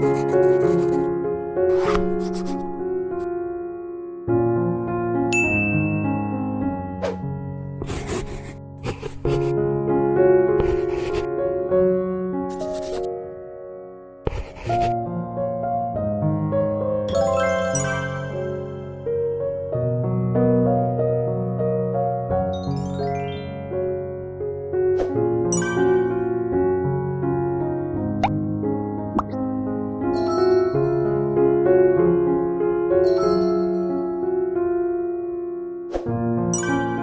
you Ah!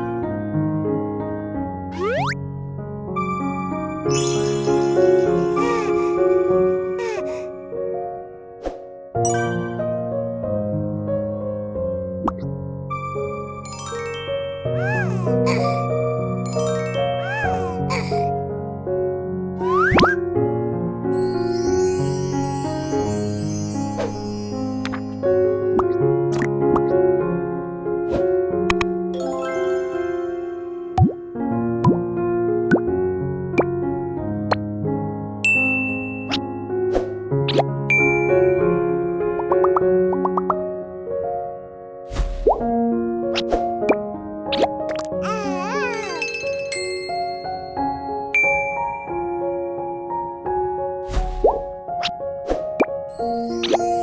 Yeah.